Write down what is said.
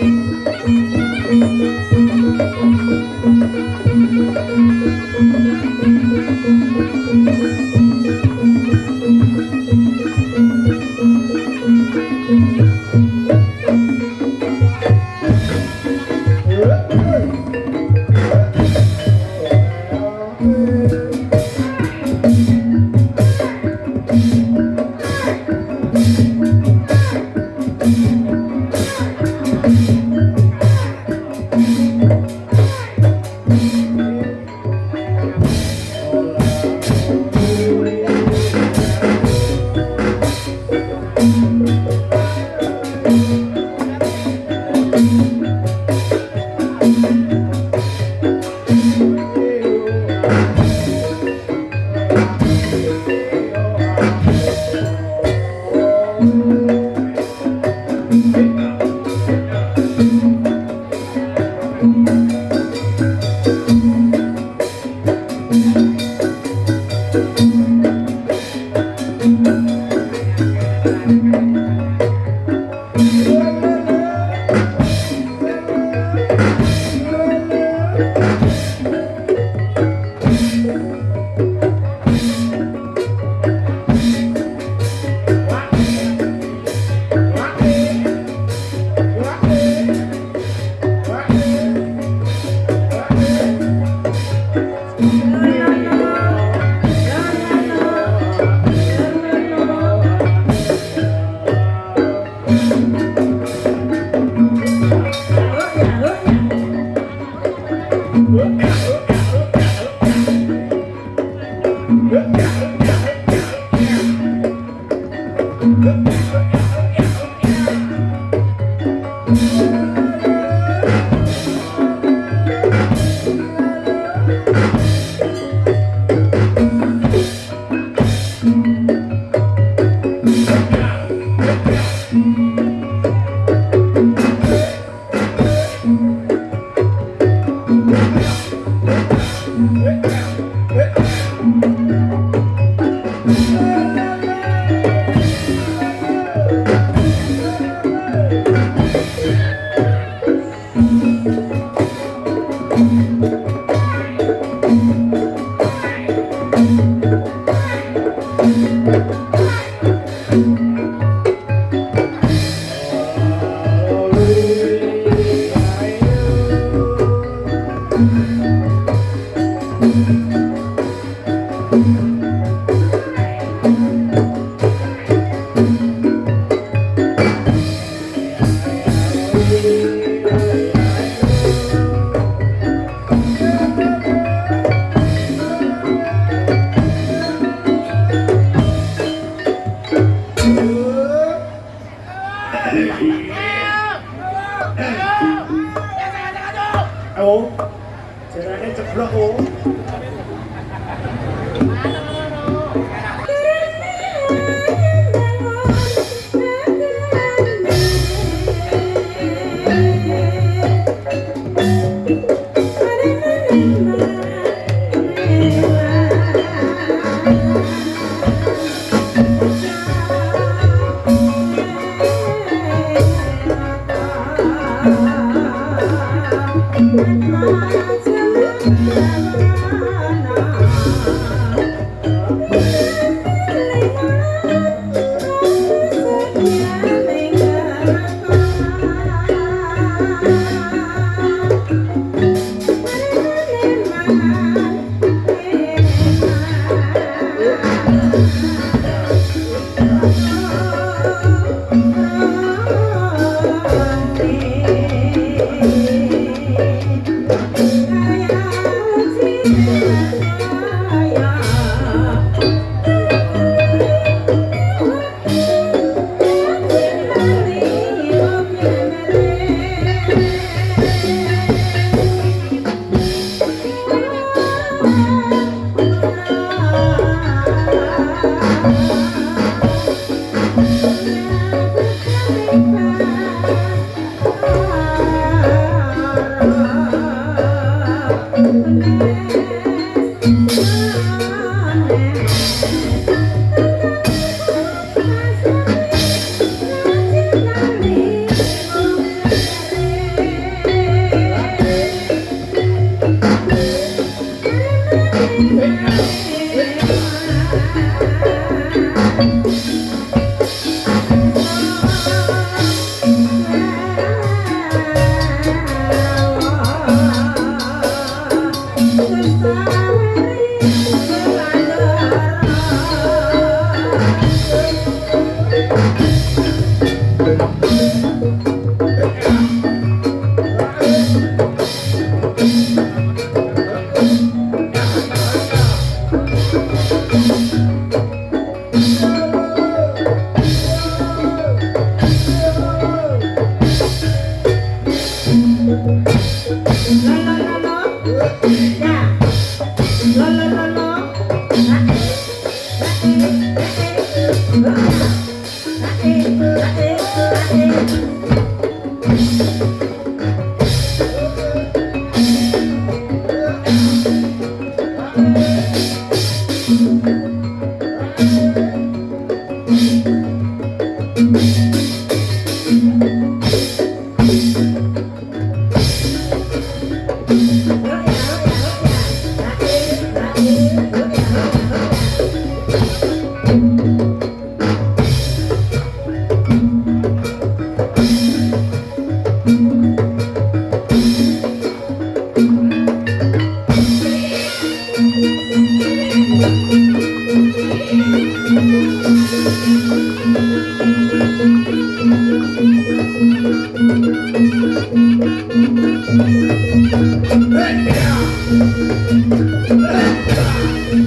Thank you. Wait. Ayo, jangan jangan jangan jangan jangan jangan jangan jangan jangan Thank you. Thank you.